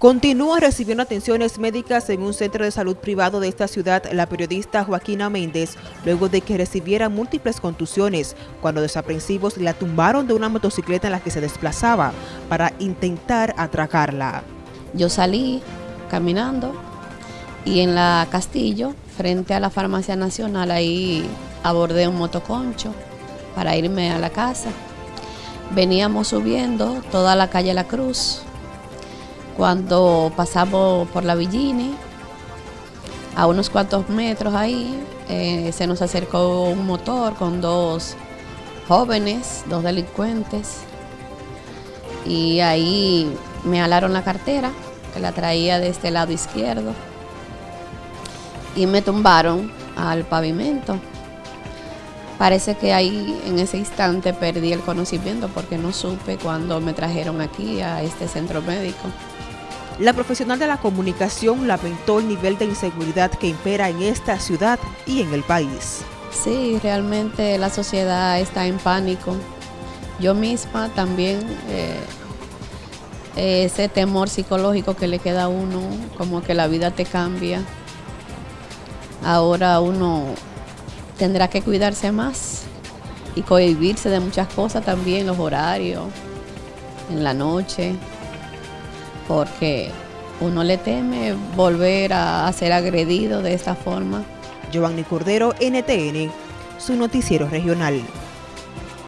Continúa recibiendo atenciones médicas en un centro de salud privado de esta ciudad la periodista Joaquina Méndez, luego de que recibiera múltiples contusiones cuando desaprensivos la tumbaron de una motocicleta en la que se desplazaba para intentar atracarla. Yo salí caminando y en la Castillo, frente a la Farmacia Nacional, ahí abordé un motoconcho para irme a la casa. Veníamos subiendo toda la calle La Cruz, cuando pasamos por la Villini, a unos cuantos metros ahí, eh, se nos acercó un motor con dos jóvenes, dos delincuentes, y ahí me alaron la cartera, que la traía de este lado izquierdo, y me tumbaron al pavimento. Parece que ahí en ese instante perdí el conocimiento porque no supe cuando me trajeron aquí a este centro médico. La profesional de la comunicación lamentó el nivel de inseguridad que impera en esta ciudad y en el país. Sí, realmente la sociedad está en pánico. Yo misma también, eh, ese temor psicológico que le queda a uno, como que la vida te cambia. Ahora uno tendrá que cuidarse más y cohibirse de muchas cosas también, los horarios, en la noche porque uno le teme volver a, ser agredido de esta forma. Giovanni Cordero, NTN, su noticiero regional.